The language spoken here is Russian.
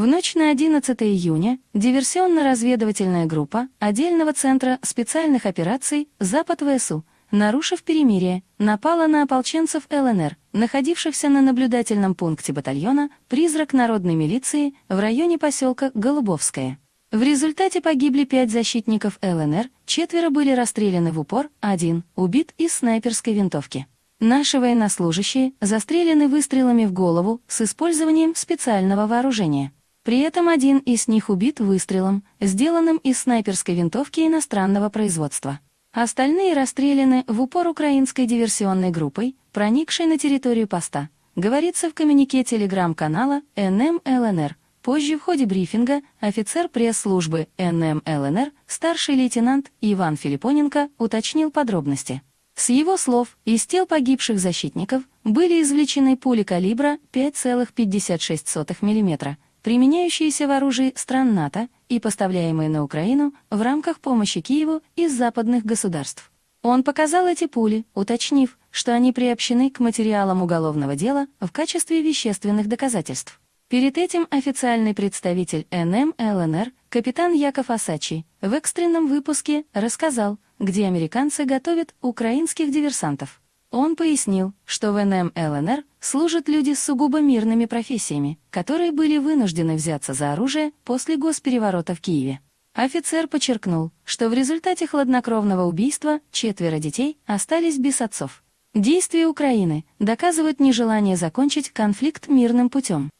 В ночь на 11 июня диверсионно-разведывательная группа отдельного центра специальных операций «Запад ВСУ», нарушив перемирие, напала на ополченцев ЛНР, находившихся на наблюдательном пункте батальона «Призрак народной милиции» в районе поселка Голубовское. В результате погибли пять защитников ЛНР, четверо были расстреляны в упор, один убит из снайперской винтовки. Наши военнослужащие застрелены выстрелами в голову с использованием специального вооружения. При этом один из них убит выстрелом, сделанным из снайперской винтовки иностранного производства. Остальные расстреляны в упор украинской диверсионной группой, проникшей на территорию поста, говорится в коммюнике телеграм-канала НМ ЛНР. Позже в ходе брифинга офицер пресс-службы НМ ЛНР, старший лейтенант Иван Филиппоненко, уточнил подробности. С его слов, из тел погибших защитников были извлечены пули калибра 5,56 мм, применяющиеся в оружии стран НАТО и поставляемые на Украину в рамках помощи Киеву из западных государств. Он показал эти пули, уточнив, что они приобщены к материалам уголовного дела в качестве вещественных доказательств. Перед этим официальный представитель НМ ЛНР, капитан Яков Асачи, в экстренном выпуске рассказал, где американцы готовят украинских диверсантов. Он пояснил, что в НМ ЛНР служат люди с сугубо мирными профессиями, которые были вынуждены взяться за оружие после госпереворота в Киеве. Офицер подчеркнул, что в результате хладнокровного убийства четверо детей остались без отцов. Действия Украины доказывают нежелание закончить конфликт мирным путем.